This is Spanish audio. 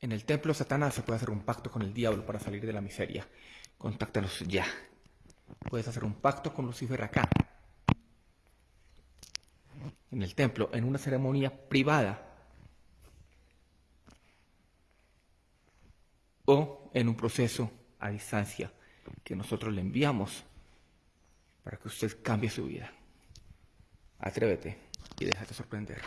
En el templo Satanás se puede hacer un pacto con el diablo para salir de la miseria. Contáctanos ya. Puedes hacer un pacto con Lucifer acá. En el templo, en una ceremonia privada. O en un proceso a distancia que nosotros le enviamos para que usted cambie su vida. Atrévete y déjate sorprender.